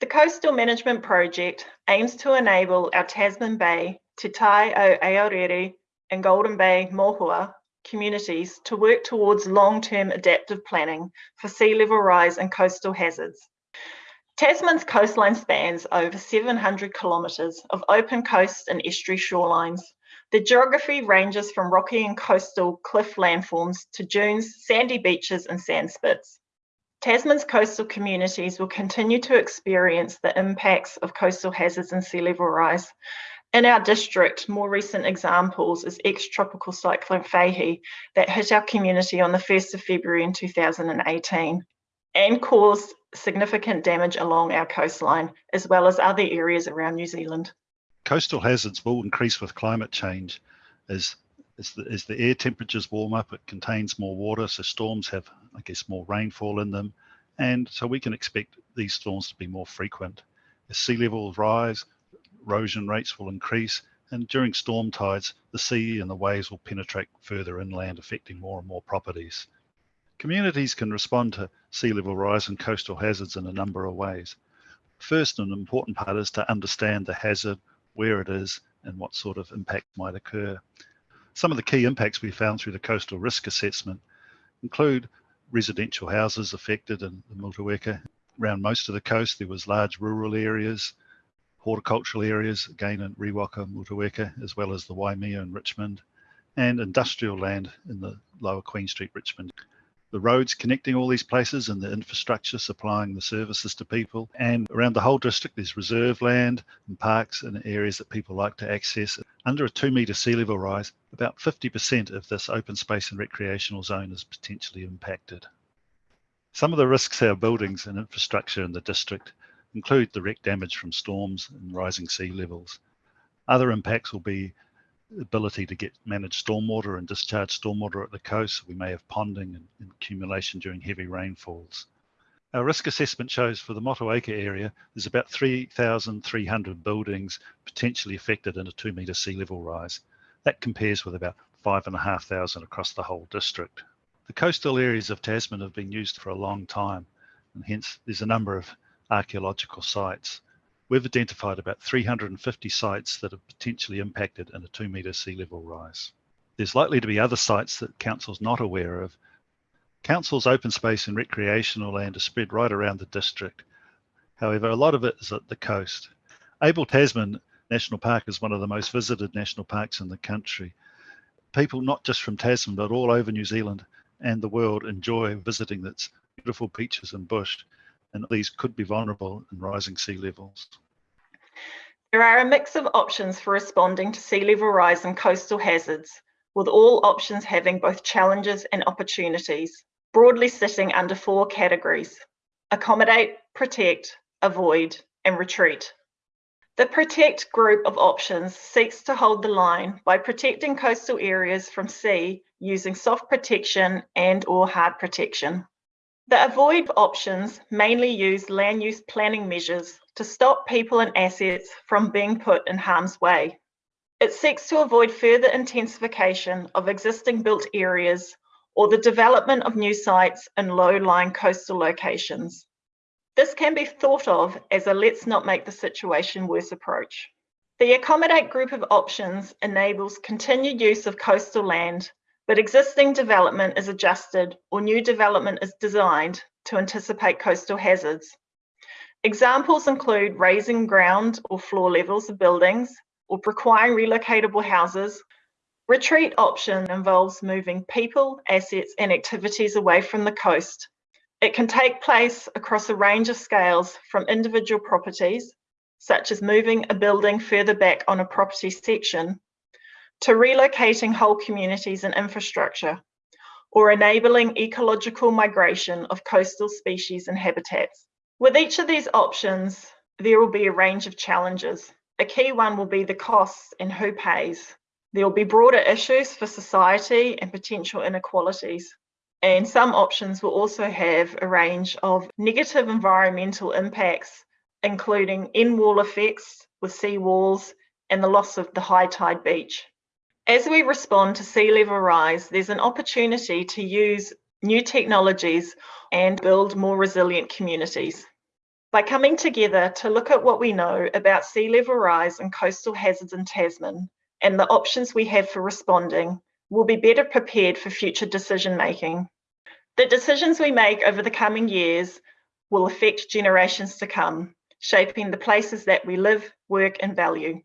The Coastal Management Project aims to enable our Tasman Bay, Te Tai o Aorere and Golden Bay Mohua communities to work towards long-term adaptive planning for sea level rise and coastal hazards. Tasman's coastline spans over 700 kilometres of open coast and estuary shorelines. The geography ranges from rocky and coastal cliff landforms to dunes, sandy beaches and sand spits. Tasman's coastal communities will continue to experience the impacts of coastal hazards and sea level rise. In our district, more recent examples is ex-tropical cyclone Fehi that hit our community on the 1st of February in 2018 and caused significant damage along our coastline, as well as other areas around New Zealand. Coastal hazards will increase with climate change as as the, as the air temperatures warm up, it contains more water, so storms have, I guess, more rainfall in them. And so we can expect these storms to be more frequent. As sea levels rise, erosion rates will increase, and during storm tides, the sea and the waves will penetrate further inland, affecting more and more properties. Communities can respond to sea level rise and coastal hazards in a number of ways. First, an important part is to understand the hazard, where it is, and what sort of impact might occur. Some of the key impacts we found through the coastal risk assessment include residential houses affected in the Motueka. Around most of the coast, there was large rural areas, horticultural areas, again in Riwaka, Motueka, as well as the Waimea and Richmond, and industrial land in the lower Queen Street, Richmond the roads connecting all these places and the infrastructure supplying the services to people. And around the whole district, there's reserve land and parks and areas that people like to access. Under a two metre sea level rise, about 50% of this open space and recreational zone is potentially impacted. Some of the risks our buildings and infrastructure in the district include direct damage from storms and rising sea levels. Other impacts will be ability to get manage stormwater and discharge stormwater at the coast. We may have ponding and, and accumulation during heavy rainfalls. Our risk assessment shows for the Motueka area, there's about 3,300 buildings potentially affected in a two metre sea level rise. That compares with about 5,500 across the whole district. The coastal areas of Tasman have been used for a long time, and hence there's a number of archaeological sites we've identified about 350 sites that are potentially impacted in a two metre sea level rise. There's likely to be other sites that Council's not aware of. Council's open space and recreational land is spread right around the district. However, a lot of it is at the coast. Abel Tasman National Park is one of the most visited national parks in the country. People not just from Tasman, but all over New Zealand and the world enjoy visiting its beautiful beaches and bush and these could be vulnerable in rising sea levels. There are a mix of options for responding to sea level rise and coastal hazards, with all options having both challenges and opportunities, broadly sitting under four categories accommodate, protect, avoid, and retreat. The protect group of options seeks to hold the line by protecting coastal areas from sea using soft protection and or hard protection. The avoid options mainly use land use planning measures to stop people and assets from being put in harm's way. It seeks to avoid further intensification of existing built areas or the development of new sites in low-lying coastal locations. This can be thought of as a let's not make the situation worse approach. The accommodate group of options enables continued use of coastal land but existing development is adjusted or new development is designed to anticipate coastal hazards. Examples include raising ground or floor levels of buildings or requiring relocatable houses. Retreat option involves moving people, assets and activities away from the coast. It can take place across a range of scales from individual properties, such as moving a building further back on a property section, to relocating whole communities and infrastructure, or enabling ecological migration of coastal species and habitats. With each of these options, there will be a range of challenges. A key one will be the costs and who pays. There will be broader issues for society and potential inequalities. And some options will also have a range of negative environmental impacts, including in-wall effects with sea walls and the loss of the high tide beach. As we respond to sea level rise, there's an opportunity to use new technologies and build more resilient communities. By coming together to look at what we know about sea level rise and coastal hazards in Tasman and the options we have for responding, we'll be better prepared for future decision making. The decisions we make over the coming years will affect generations to come, shaping the places that we live, work and value.